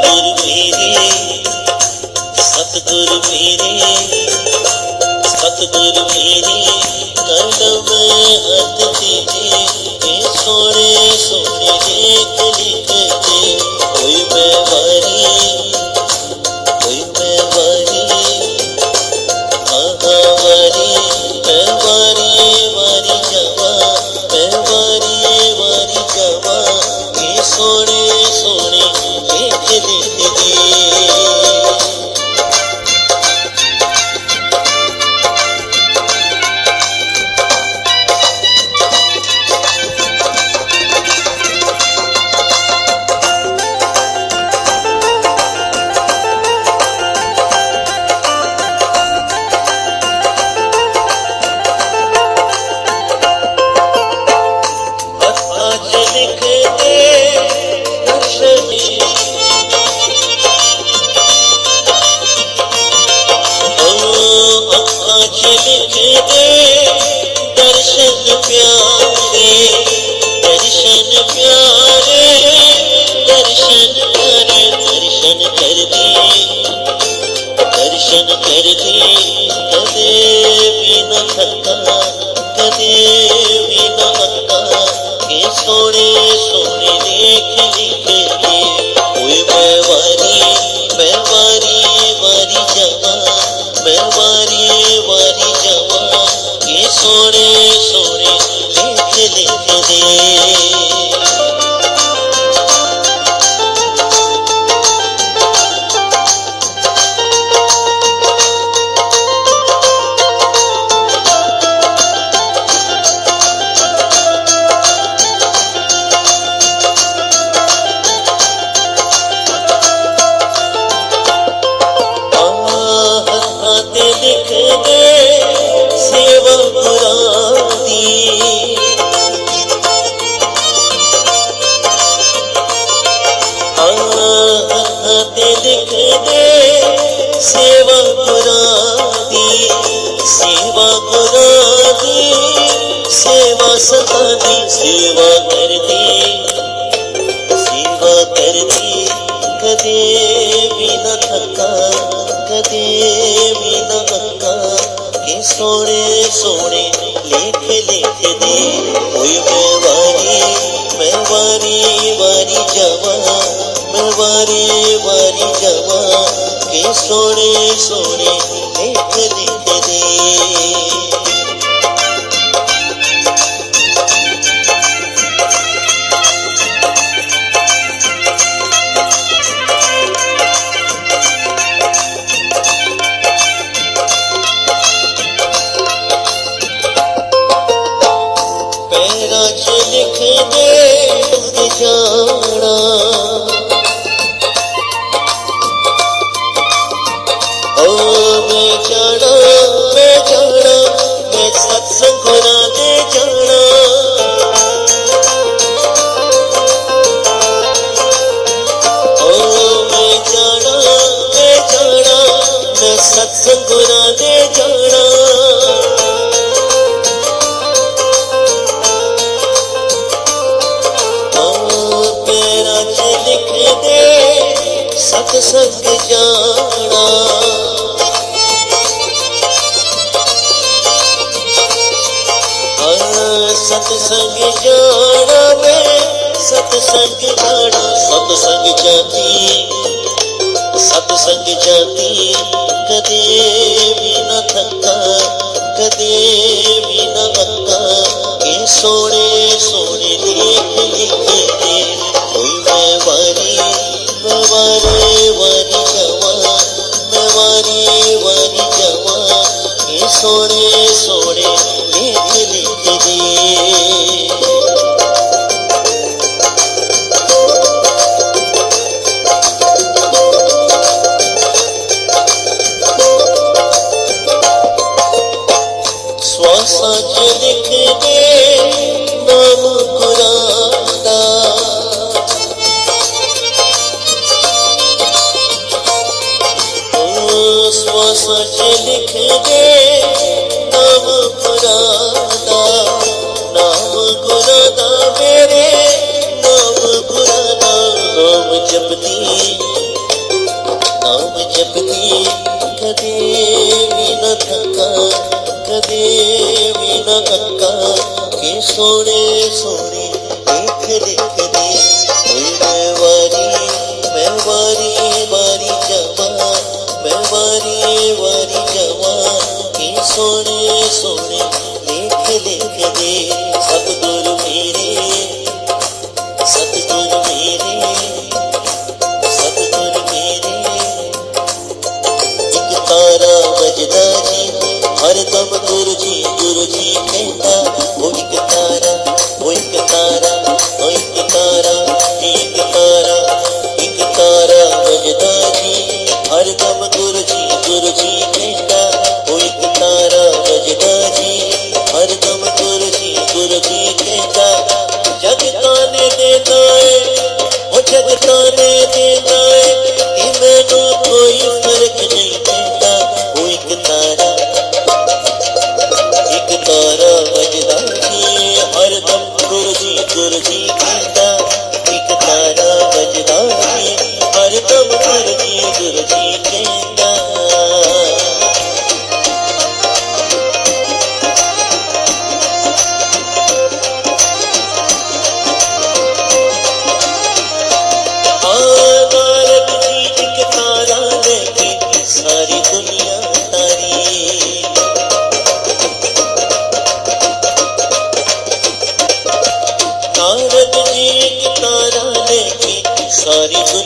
सतगुर मेरे सतगुर मेरे सतगुर मेरे कलब हद तेरे के सोने सोने कलिक के, कोई बेवारी कोई बेवारी महावारी बेवारी वारी जवा बेवारी वारी जवा, के सोने सोने করে सेवा सतानी, सेवा करती सेवा करती, कदे भी न थका कदे भी न बक्का, के सोने लेख लेख दे। कोई मैं वारी मैं वारी जवा, मैं वारी जवा, के सोने सोने ਸਤਸੰਗ ਦੇ ਜਾਣਾ। ਓ ਪੈਰਾਂ 'ਚ ਲਿਖਦੇ ਸਤ ਸੰਗ ਜਾਣਾ। ਹਾਂ ਸਤ ਸੰਗ ਜਾਣਾ ਮੈਂ ਸਤ ਸੰਗ ਜਾਣਾ ਸਤ ਸੰਗ तू संग जाती, कदे भी न थका, कदे भी न थका के सोने सोने देख लिखे दे कोई मैं वारी मैं वारे वारी जवा मैं वारी वारी जवा के सोने सोने देख लिखे दे वो सच लिख नाम खुरादा नाम खुरादा मेरे, नाम खुरादा नाम जपती नाम जपती, कदे भी न थका कदे भी न थका सोने सोने それそれ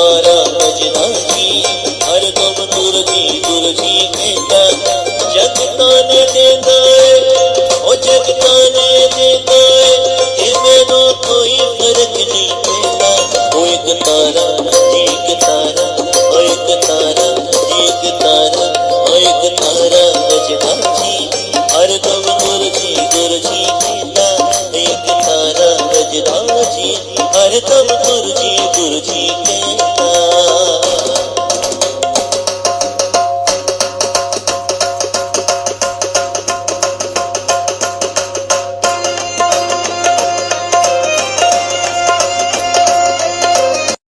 Lord.